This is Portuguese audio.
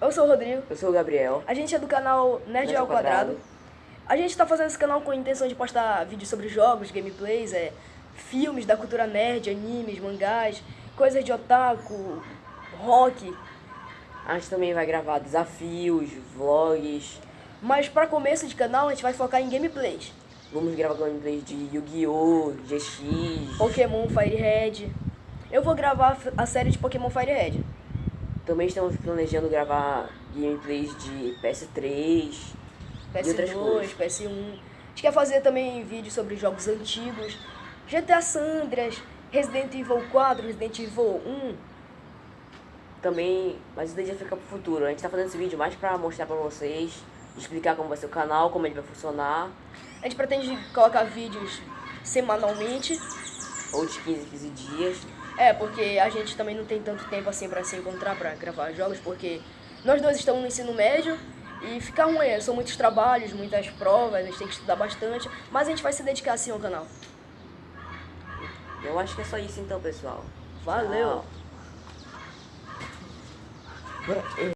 Eu sou o Rodrigo. Eu sou o Gabriel. A gente é do canal Nerd, Nerd ao Quadrado. Quadrado. A gente tá fazendo esse canal com a intenção de postar vídeos sobre jogos, gameplays, é, filmes da cultura nerd, animes, mangás, coisas de otaku, rock. A gente também vai gravar desafios, vlogs. Mas para começo de canal a gente vai focar em gameplays. Vamos gravar gameplays de Yu-Gi-Oh!, GX. Pokémon Fire Red. Eu vou gravar a série de Pokémon Fire Red. Também estamos planejando gravar gameplays de PS3. E outras PS2, coisas. PS1. A gente quer fazer também vídeos sobre jogos antigos. GTA San Andreas, Resident Evil 4, Resident Evil 1. Também, mas isso daí já fica pro futuro. A gente tá fazendo esse vídeo mais pra mostrar pra vocês, explicar como vai ser o canal, como ele vai funcionar. A gente pretende colocar vídeos semanalmente. Ou de 15 em 15 dias. É, porque a gente também não tem tanto tempo assim pra se encontrar pra gravar jogos, porque nós dois estamos no ensino médio e fica ruim, é, são muitos trabalhos, muitas provas, a gente tem que estudar bastante, mas a gente vai se dedicar assim ao canal. Eu acho que é só isso então, pessoal. Valeu! Tchau.